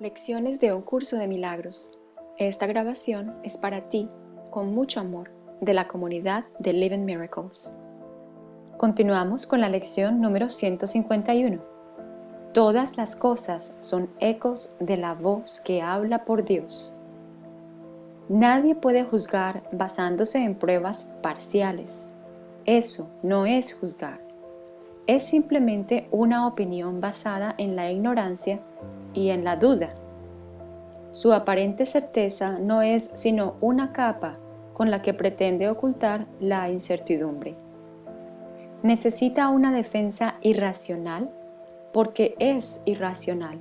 Lecciones de un curso de milagros. Esta grabación es para ti, con mucho amor, de la comunidad de Living Miracles. Continuamos con la lección número 151. Todas las cosas son ecos de la voz que habla por Dios. Nadie puede juzgar basándose en pruebas parciales. Eso no es juzgar. Es simplemente una opinión basada en la ignorancia y en la duda. Su aparente certeza no es sino una capa con la que pretende ocultar la incertidumbre. Necesita una defensa irracional porque es irracional.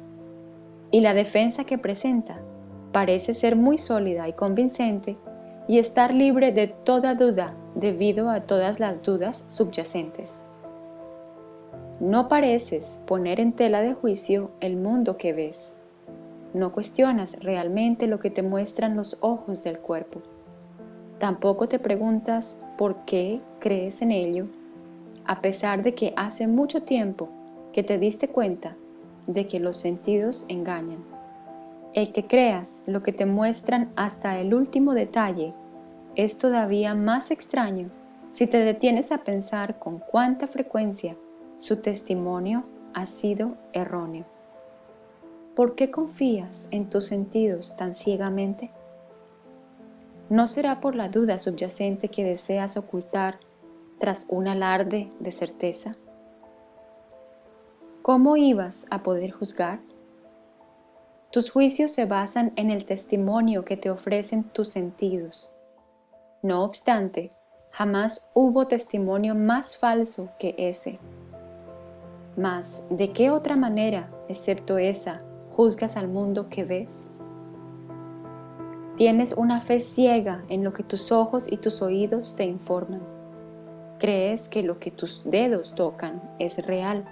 Y la defensa que presenta parece ser muy sólida y convincente y estar libre de toda duda debido a todas las dudas subyacentes. No pareces poner en tela de juicio el mundo que ves. No cuestionas realmente lo que te muestran los ojos del cuerpo. Tampoco te preguntas por qué crees en ello, a pesar de que hace mucho tiempo que te diste cuenta de que los sentidos engañan. El que creas lo que te muestran hasta el último detalle es todavía más extraño si te detienes a pensar con cuánta frecuencia su testimonio ha sido erróneo. ¿Por qué confías en tus sentidos tan ciegamente? ¿No será por la duda subyacente que deseas ocultar tras un alarde de certeza? ¿Cómo ibas a poder juzgar? Tus juicios se basan en el testimonio que te ofrecen tus sentidos. No obstante, jamás hubo testimonio más falso que ese. Mas, ¿de qué otra manera, excepto esa, juzgas al mundo que ves? Tienes una fe ciega en lo que tus ojos y tus oídos te informan. Crees que lo que tus dedos tocan es real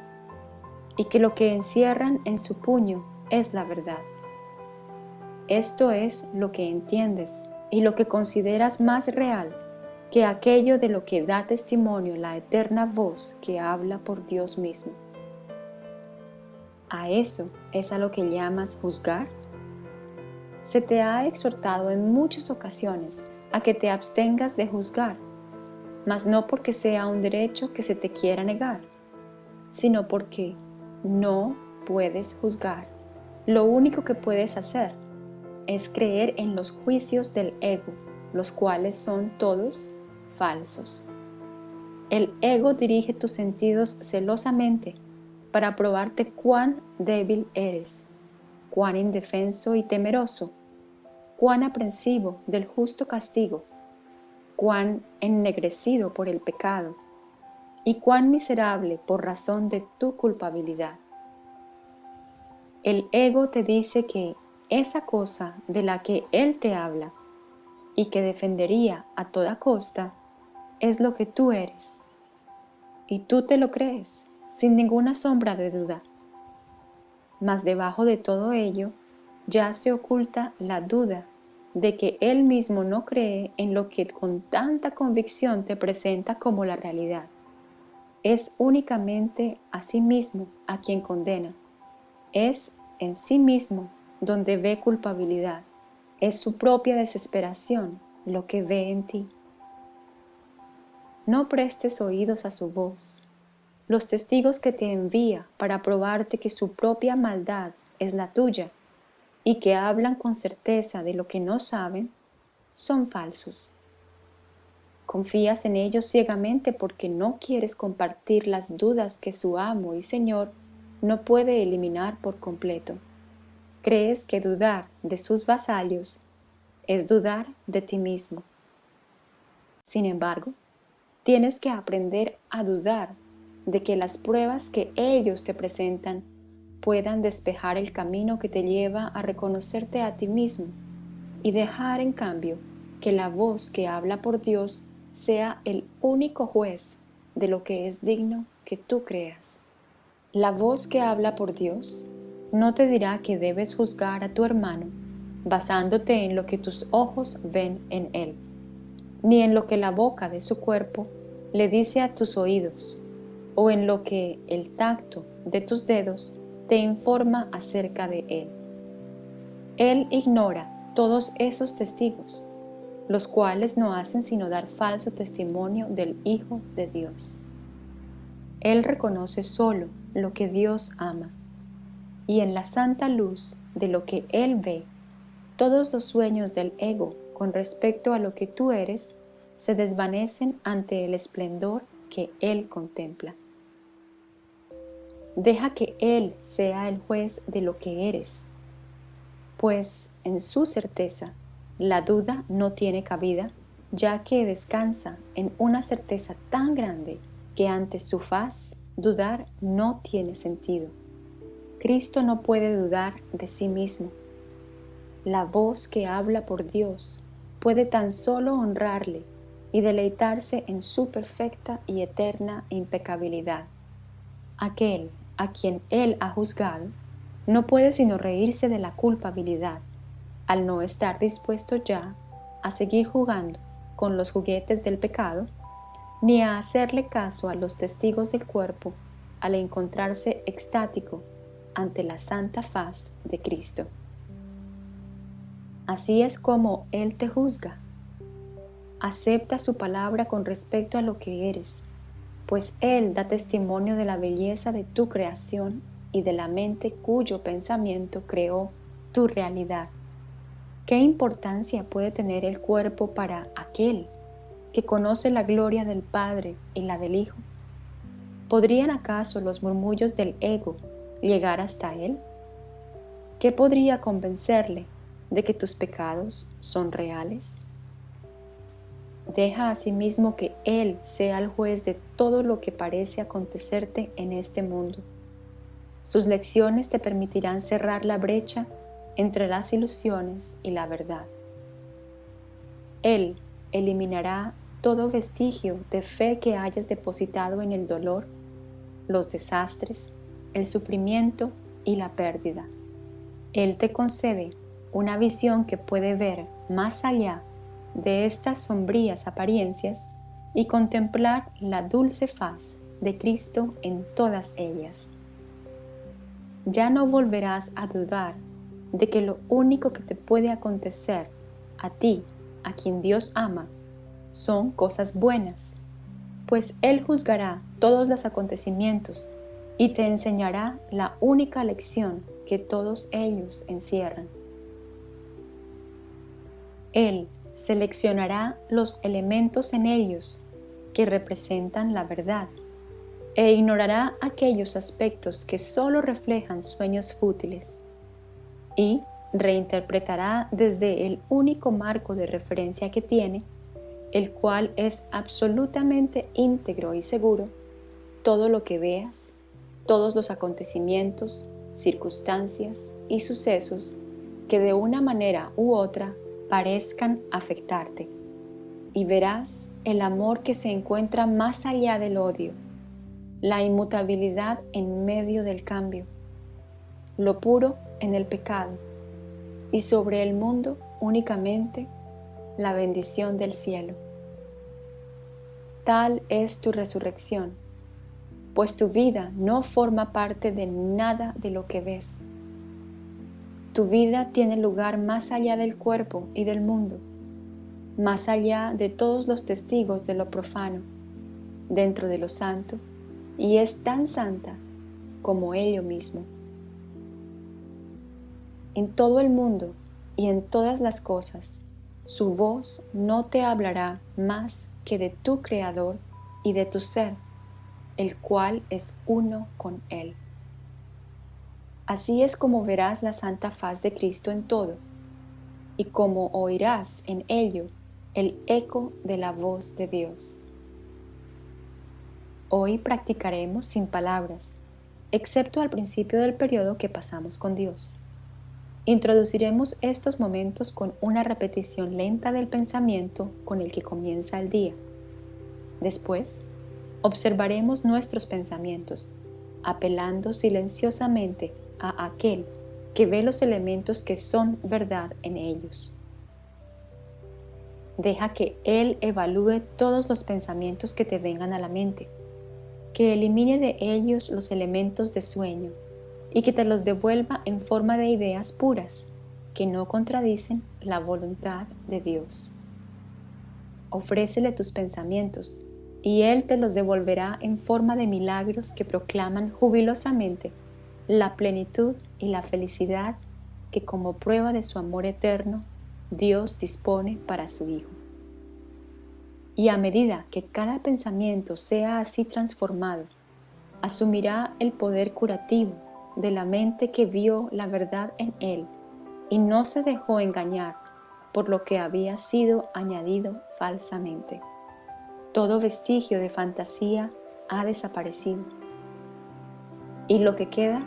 y que lo que encierran en su puño es la verdad. Esto es lo que entiendes y lo que consideras más real que aquello de lo que da testimonio la eterna voz que habla por Dios mismo. ¿A eso es a lo que llamas juzgar? Se te ha exhortado en muchas ocasiones a que te abstengas de juzgar, mas no porque sea un derecho que se te quiera negar, sino porque no puedes juzgar. Lo único que puedes hacer es creer en los juicios del ego, los cuales son todos falsos. El ego dirige tus sentidos celosamente para probarte cuán débil eres, cuán indefenso y temeroso, cuán aprensivo del justo castigo, cuán ennegrecido por el pecado y cuán miserable por razón de tu culpabilidad. El ego te dice que esa cosa de la que él te habla y que defendería a toda costa es lo que tú eres. Y tú te lo crees sin ninguna sombra de duda. Mas debajo de todo ello ya se oculta la duda de que él mismo no cree en lo que con tanta convicción te presenta como la realidad. Es únicamente a sí mismo a quien condena. Es en sí mismo donde ve culpabilidad. Es su propia desesperación lo que ve en ti. No prestes oídos a su voz, los testigos que te envía para probarte que su propia maldad es la tuya y que hablan con certeza de lo que no saben, son falsos. Confías en ellos ciegamente porque no quieres compartir las dudas que su amo y Señor no puede eliminar por completo. Crees que dudar de sus vasallos es dudar de ti mismo. Sin embargo, tienes que aprender a dudar de que las pruebas que ellos te presentan puedan despejar el camino que te lleva a reconocerte a ti mismo y dejar en cambio que la voz que habla por Dios sea el único juez de lo que es digno que tú creas. La voz que habla por Dios no te dirá que debes juzgar a tu hermano basándote en lo que tus ojos ven en él, ni en lo que la boca de su cuerpo le dice a tus oídos, o en lo que el tacto de tus dedos te informa acerca de él. Él ignora todos esos testigos, los cuales no hacen sino dar falso testimonio del Hijo de Dios. Él reconoce solo lo que Dios ama, y en la santa luz de lo que Él ve, todos los sueños del ego con respecto a lo que tú eres se desvanecen ante el esplendor que Él contempla. Deja que Él sea el juez de lo que eres, pues en su certeza la duda no tiene cabida, ya que descansa en una certeza tan grande que ante su faz dudar no tiene sentido. Cristo no puede dudar de sí mismo. La voz que habla por Dios puede tan solo honrarle y deleitarse en su perfecta y eterna impecabilidad. Aquel a quien él ha juzgado no puede sino reírse de la culpabilidad al no estar dispuesto ya a seguir jugando con los juguetes del pecado ni a hacerle caso a los testigos del cuerpo al encontrarse extático ante la santa faz de Cristo. Así es como Él te juzga. Acepta su palabra con respecto a lo que eres, pues Él da testimonio de la belleza de tu creación y de la mente cuyo pensamiento creó tu realidad. ¿Qué importancia puede tener el cuerpo para aquel que conoce la gloria del Padre y la del Hijo? ¿Podrían acaso los murmullos del ego llegar hasta Él? ¿Qué podría convencerle de que tus pecados son reales? Deja asimismo que Él sea el juez de todo lo que parece acontecerte en este mundo. Sus lecciones te permitirán cerrar la brecha entre las ilusiones y la verdad. Él eliminará todo vestigio de fe que hayas depositado en el dolor, los desastres, el sufrimiento y la pérdida. Él te concede una visión que puede ver más allá de estas sombrías apariencias y contemplar la dulce faz de Cristo en todas ellas. Ya no volverás a dudar de que lo único que te puede acontecer a ti, a quien Dios ama, son cosas buenas, pues Él juzgará todos los acontecimientos y te enseñará la única lección que todos ellos encierran. Él seleccionará los elementos en ellos que representan la verdad e ignorará aquellos aspectos que solo reflejan sueños fútiles y reinterpretará desde el único marco de referencia que tiene, el cual es absolutamente íntegro y seguro, todo lo que veas, todos los acontecimientos, circunstancias y sucesos que de una manera u otra parezcan afectarte, y verás el amor que se encuentra más allá del odio, la inmutabilidad en medio del cambio, lo puro en el pecado, y sobre el mundo únicamente la bendición del cielo. Tal es tu resurrección, pues tu vida no forma parte de nada de lo que ves, tu vida tiene lugar más allá del cuerpo y del mundo, más allá de todos los testigos de lo profano, dentro de lo santo, y es tan santa como ello mismo. En todo el mundo y en todas las cosas, su voz no te hablará más que de tu Creador y de tu ser, el cual es uno con Él. Así es como verás la santa faz de Cristo en todo, y como oirás en ello el eco de la voz de Dios. Hoy practicaremos sin palabras, excepto al principio del periodo que pasamos con Dios. Introduciremos estos momentos con una repetición lenta del pensamiento con el que comienza el día. Después, observaremos nuestros pensamientos, apelando silenciosamente a aquel que ve los elementos que son verdad en ellos. Deja que Él evalúe todos los pensamientos que te vengan a la mente, que elimine de ellos los elementos de sueño y que te los devuelva en forma de ideas puras, que no contradicen la voluntad de Dios. Ofrécele tus pensamientos y Él te los devolverá en forma de milagros que proclaman jubilosamente la plenitud y la felicidad que como prueba de su amor eterno Dios dispone para su Hijo. Y a medida que cada pensamiento sea así transformado, asumirá el poder curativo de la mente que vio la verdad en él y no se dejó engañar por lo que había sido añadido falsamente. Todo vestigio de fantasía ha desaparecido y lo que queda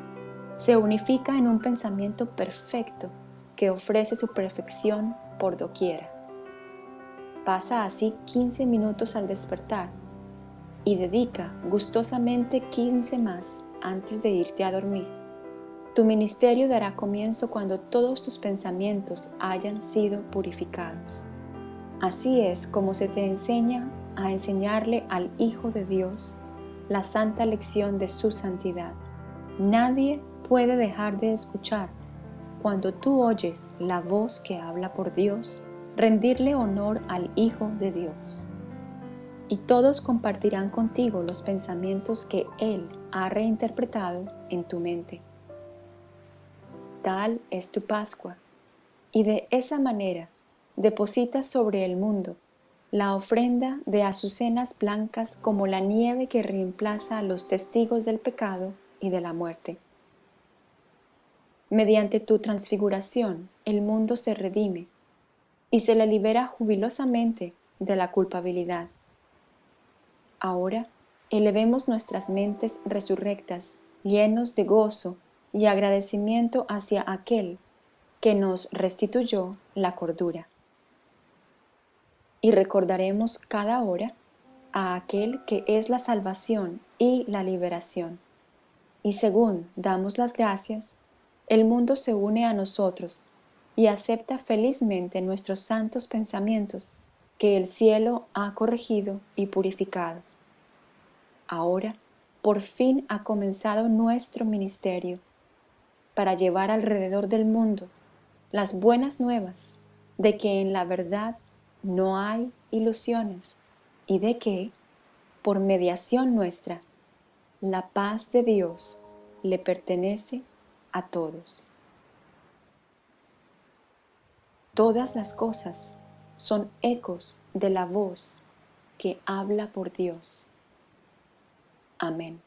se unifica en un pensamiento perfecto que ofrece su perfección por doquiera. Pasa así 15 minutos al despertar y dedica gustosamente 15 más antes de irte a dormir. Tu ministerio dará comienzo cuando todos tus pensamientos hayan sido purificados. Así es como se te enseña a enseñarle al Hijo de Dios la santa lección de su santidad. Nadie puede dejar de escuchar. Cuando tú oyes la voz que habla por Dios, rendirle honor al Hijo de Dios. Y todos compartirán contigo los pensamientos que Él ha reinterpretado en tu mente. Tal es tu Pascua, y de esa manera depositas sobre el mundo la ofrenda de azucenas blancas como la nieve que reemplaza a los testigos del pecado y de la muerte. Mediante tu transfiguración el mundo se redime y se le libera jubilosamente de la culpabilidad. Ahora, elevemos nuestras mentes resurrectas, llenos de gozo y agradecimiento hacia aquel que nos restituyó la cordura. Y recordaremos cada hora a aquel que es la salvación y la liberación. Y según damos las gracias, el mundo se une a nosotros y acepta felizmente nuestros santos pensamientos que el cielo ha corregido y purificado. Ahora, por fin ha comenzado nuestro ministerio para llevar alrededor del mundo las buenas nuevas de que en la verdad no hay ilusiones y de que, por mediación nuestra, la paz de Dios le pertenece a todos. Todas las cosas son ecos de la voz que habla por Dios. Amén.